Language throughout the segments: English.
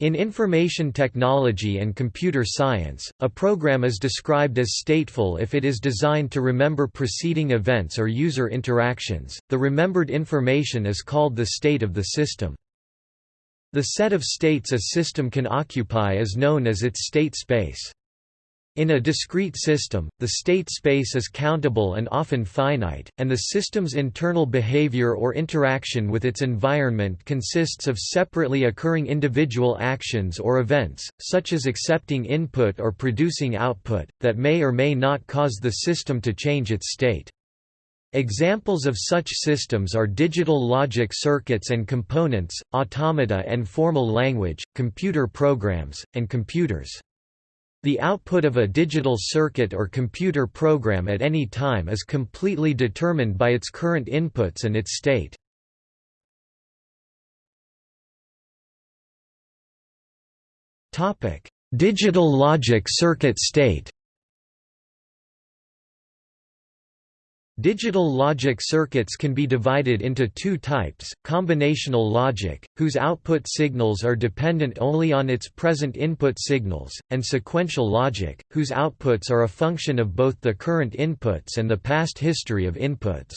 In information technology and computer science, a program is described as stateful if it is designed to remember preceding events or user interactions. The remembered information is called the state of the system. The set of states a system can occupy is known as its state space. In a discrete system, the state space is countable and often finite, and the system's internal behavior or interaction with its environment consists of separately occurring individual actions or events, such as accepting input or producing output, that may or may not cause the system to change its state. Examples of such systems are digital logic circuits and components, automata and formal language, computer programs, and computers. The output of a digital circuit or computer program at any time is completely determined by its current inputs and its state. Digital logic circuit state Digital logic circuits can be divided into two types, combinational logic, whose output signals are dependent only on its present input signals, and sequential logic, whose outputs are a function of both the current inputs and the past history of inputs.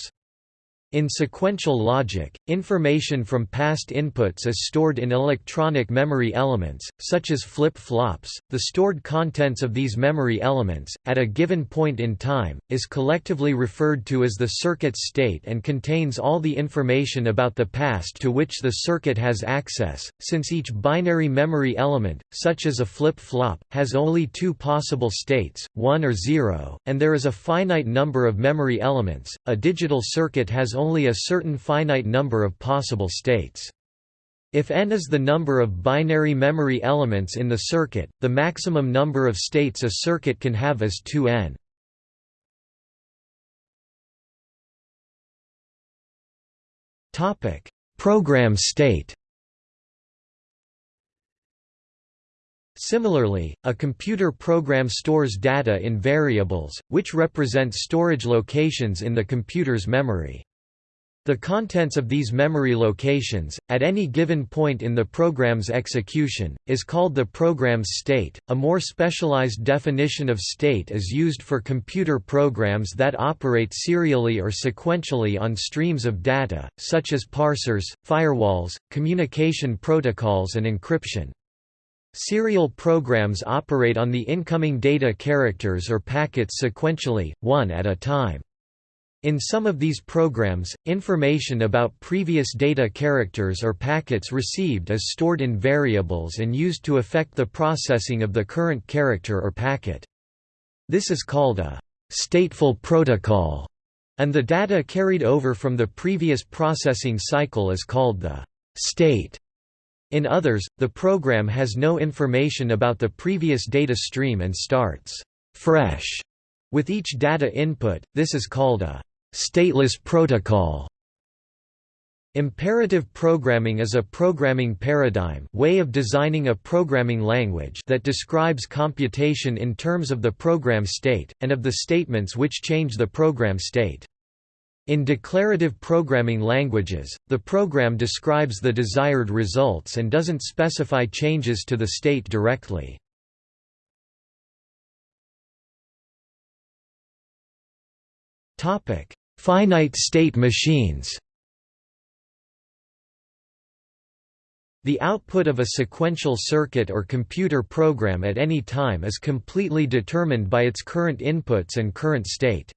In sequential logic, information from past inputs is stored in electronic memory elements, such as flip-flops. The stored contents of these memory elements, at a given point in time, is collectively referred to as the circuit state and contains all the information about the past to which the circuit has access. Since each binary memory element, such as a flip-flop, has only two possible states, 1 or 0, and there is a finite number of memory elements, a digital circuit has only a certain finite number of possible states. If n is the number of binary memory elements in the circuit, the maximum number of states a circuit can have is 2n. Program state Similarly, a computer program stores data in variables, which represent storage locations in the computer's memory. The contents of these memory locations, at any given point in the program's execution, is called the program's state. A more specialized definition of state is used for computer programs that operate serially or sequentially on streams of data, such as parsers, firewalls, communication protocols, and encryption. Serial programs operate on the incoming data characters or packets sequentially, one at a time. In some of these programs, information about previous data characters or packets received is stored in variables and used to affect the processing of the current character or packet. This is called a stateful protocol, and the data carried over from the previous processing cycle is called the state. In others, the program has no information about the previous data stream and starts fresh with each data input, this is called a Stateless protocol Imperative programming is a programming paradigm way of designing a programming language that describes computation in terms of the program state, and of the statements which change the program state. In declarative programming languages, the program describes the desired results and doesn't specify changes to the state directly. Topic: Finite state machines The output of a sequential circuit or computer program at any time is completely determined by its current inputs and current state.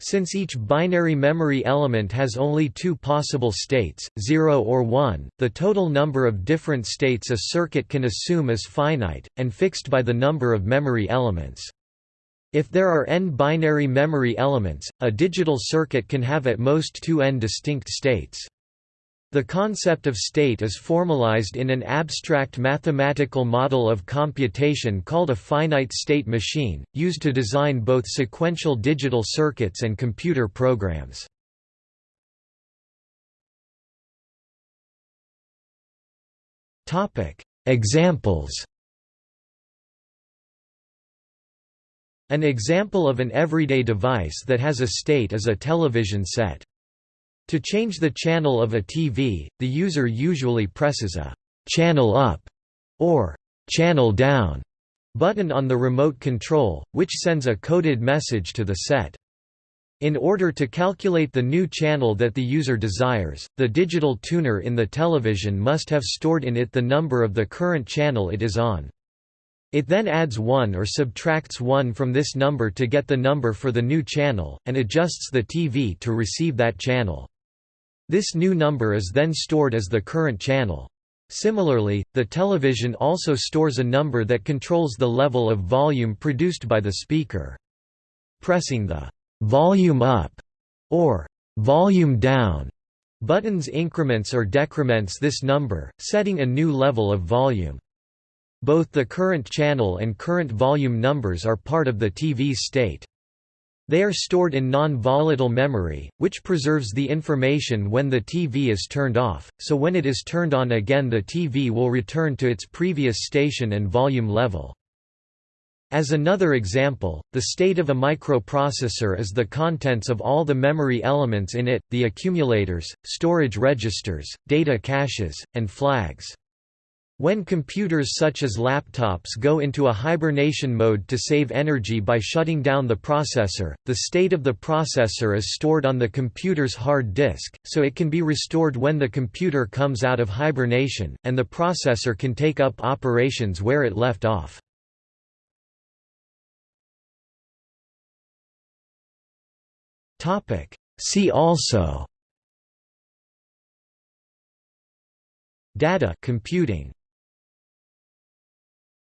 Since each binary memory element has only two possible states, 0 or 1, the total number of different states a circuit can assume is finite, and fixed by the number of memory elements. If there are n binary memory elements, a digital circuit can have at most two n distinct states. The concept of state is formalized in an abstract mathematical model of computation called a finite state machine, used to design both sequential digital circuits and computer programs. Examples An example of an everyday device that has a state is a television set. To change the channel of a TV, the user usually presses a «channel up» or «channel down» button on the remote control, which sends a coded message to the set. In order to calculate the new channel that the user desires, the digital tuner in the television must have stored in it the number of the current channel it is on. It then adds 1 or subtracts 1 from this number to get the number for the new channel, and adjusts the TV to receive that channel. This new number is then stored as the current channel. Similarly, the television also stores a number that controls the level of volume produced by the speaker. Pressing the volume up or volume down buttons increments or decrements this number, setting a new level of volume. Both the current channel and current volume numbers are part of the TV's state. They are stored in non-volatile memory, which preserves the information when the TV is turned off, so when it is turned on again the TV will return to its previous station and volume level. As another example, the state of a microprocessor is the contents of all the memory elements in it, the accumulators, storage registers, data caches, and flags. When computers such as laptops go into a hibernation mode to save energy by shutting down the processor, the state of the processor is stored on the computer's hard disk, so it can be restored when the computer comes out of hibernation, and the processor can take up operations where it left off. See also Data computing